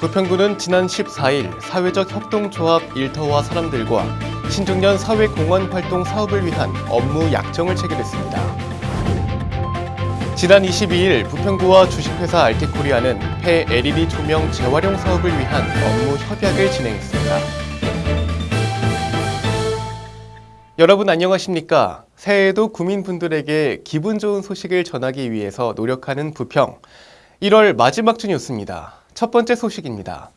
부평구는 지난 14일 사회적 협동조합 일터와 사람들과 신중년 사회공헌 활동 사업을 위한 업무 약정을 체결했습니다. 지난 22일 부평구와 주식회사 알티코리아는 폐 LED 조명 재활용 사업을 위한 업무 협약을 진행했습니다. 여러분 안녕하십니까? 새해에도 구민분들에게 기분 좋은 소식을 전하기 위해서 노력하는 부평. 1월 마지막 주 뉴스입니다. 첫 번째 소식입니다.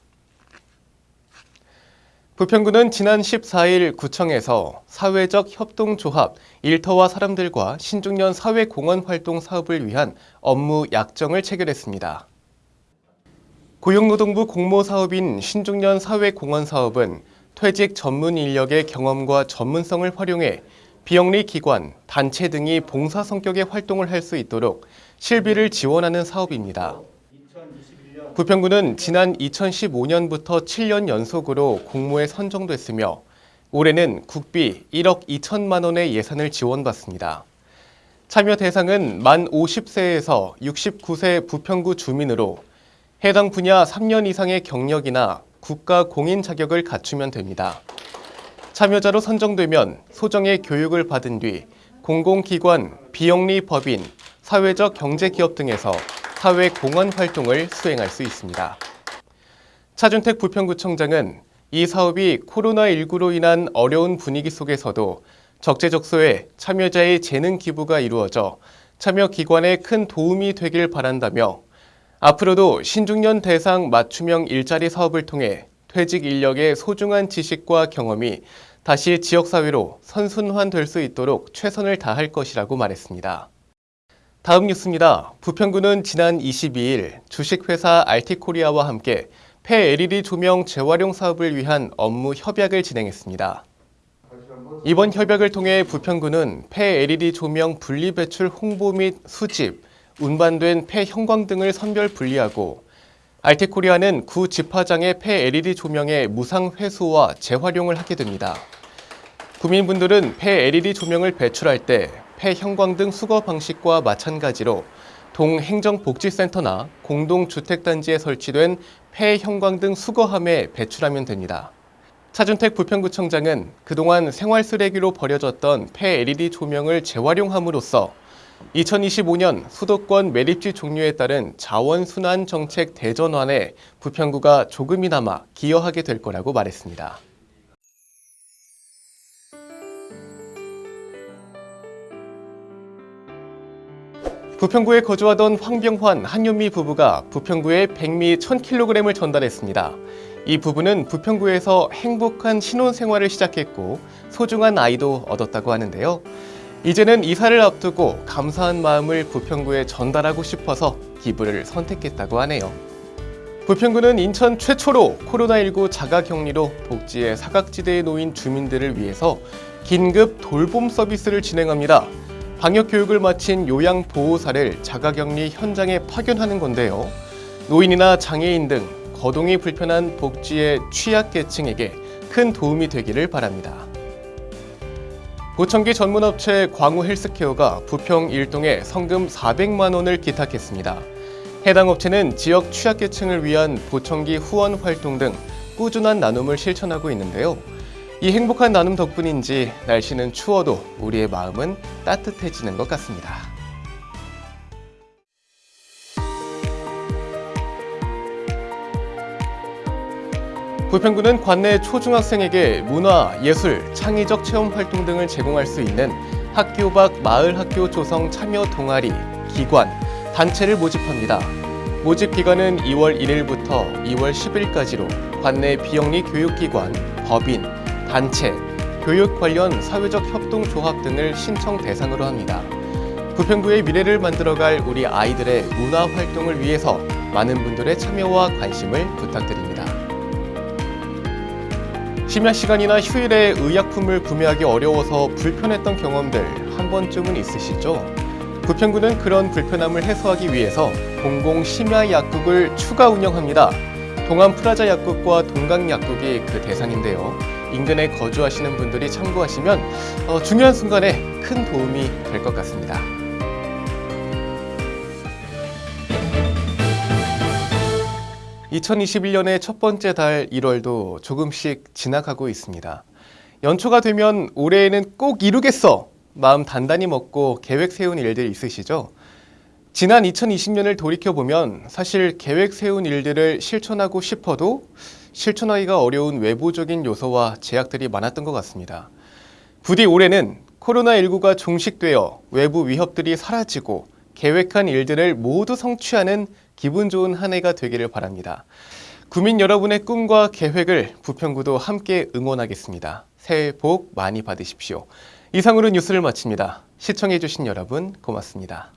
부평구는 지난 14일 구청에서 사회적 협동조합 일터와 사람들과 신중년 사회공헌 활동 사업을 위한 업무 약정을 체결했습니다. 고용노동부 공모사업인 신중년 사회공헌 사업은 퇴직 전문 인력의 경험과 전문성을 활용해 비영리 기관, 단체 등이 봉사 성격의 활동을 할 수 있도록 실비를 지원하는 사업입니다. 부평구는 지난 2015년부터 7년 연속으로 공모에 선정됐으며 올해는 국비 1억 2천만 원의 예산을 지원받습니다. 참여 대상은 만 50세에서 69세 부평구 주민으로 해당 분야 3년 이상의 경력이나 국가 공인 자격을 갖추면 됩니다. 참여자로 선정되면 소정의 교육을 받은 뒤 공공기관, 비영리 법인, 사회적 경제기업 등에서 사회 공헌 활동을 수행할 수 있습니다. 차준택 부평구청장은 이 사업이 코로나19로 인한 어려운 분위기 속에서도 적재적소에 참여자의 재능 기부가 이루어져 참여 기관에 큰 도움이 되길 바란다며 앞으로도 신중년 대상 맞춤형 일자리 사업을 통해 퇴직 인력의 소중한 지식과 경험이 다시 지역사회로 선순환될 수 있도록 최선을 다할 것이라고 말했습니다. 다음 뉴스입니다. 부평구는 지난 22일 주식회사 알티코리아와 함께 폐 LED 조명 재활용 사업을 위한 업무 협약을 진행했습니다. 이번 협약을 통해 부평구는 폐 LED 조명 분리 배출 홍보 및 수집, 운반된 폐 형광 등을 선별 분리하고 알티코리아는 구 집화장의 폐 LED 조명의 무상 회수와 재활용을 하게 됩니다. 구민분들은 폐 LED 조명을 배출할 때 폐 형광 등 수거 방식과 마찬가지로 동행정복지센터나 공동주택단지에 설치된 폐 형광 등 수거함에 배출하면 됩니다. 차준택 부평구청장은 그동안 생활 쓰레기로 버려졌던 폐 LED 조명을 재활용함으로써 2025년 수도권 매립지 종료에 따른 자원순환 정책 대전환에 부평구가 조금이나마 기여하게 될 거라고 말했습니다. 부평구에 거주하던 황병환, 한윤미 부부가 부평구에 백미 1000kg을 전달했습니다. 이 부부는 부평구에서 행복한 신혼생활을 시작했고 소중한 아이도 얻었다고 하는데요. 이제는 이사를 앞두고 감사한 마음을 부평구에 전달하고 싶어서 기부를 선택했다고 하네요. 부평구는 인천 최초로 코로나19 자가격리로 복지의 사각지대에 놓인 주민들을 위해서 긴급 돌봄 서비스를 진행합니다. 방역 교육을 마친 요양보호사를 자가격리 현장에 파견하는 건데요. 노인이나 장애인 등 거동이 불편한 복지의 취약계층에게 큰 도움이 되기를 바랍니다. 보청기 전문업체 광우 헬스케어가 부평 일동에 성금 400만 원을 기탁했습니다. 해당 업체는 지역 취약계층을 위한 보청기 후원 활동 등 꾸준한 나눔을 실천하고 있는데요. 이 행복한 나눔 덕분인지 날씨는 추워도 우리의 마음은 따뜻해지는 것 같습니다. 부평구는 관내 초중학생에게 문화, 예술, 창의적 체험 활동 등을 제공할 수 있는 학교 밖 마을 학교 조성 참여 동아리, 기관, 단체를 모집합니다. 모집 기간은 2월 1일부터 2월 10일까지로 관내 비영리 교육기관, 법인, 단체, 교육 관련 사회적 협동조합 등을 신청 대상으로 합니다. 부평구의 미래를 만들어갈 우리 아이들의 문화 활동을 위해서 많은 분들의 참여와 관심을 부탁드립니다. 심야 시간이나 휴일에 의약품을 구매하기 어려워서 불편했던 경험들 한 번쯤은 있으시죠? 부평구는 그런 불편함을 해소하기 위해서 공공 심야 약국을 추가 운영합니다. 동안 프라자 약국과 동강 약국이 그 대상인데요. 인근에 거주하시는 분들이 참고하시면 어, 중요한 순간에 큰 도움이 될 것 같습니다. 2021년의 첫 번째 달 1월도 조금씩 지나가고 있습니다. 연초가 되면 올해에는 꼭 이루겠어! 마음 단단히 먹고 계획 세운 일들 있으시죠? 지난 2020년을 돌이켜보면 사실 계획 세운 일들을 실천하고 싶어도 실천하기가 어려운 외부적인 요소와 제약들이 많았던 것 같습니다. 부디 올해는 코로나19가 종식되어 외부 위협들이 사라지고 계획한 일들을 모두 성취하는 기분 좋은 한 해가 되기를 바랍니다. 구민 여러분의 꿈과 계획을 부평구도 함께 응원하겠습니다. 새해 복 많이 받으십시오. 이상으로 뉴스를 마칩니다. 시청해주신 여러분 고맙습니다.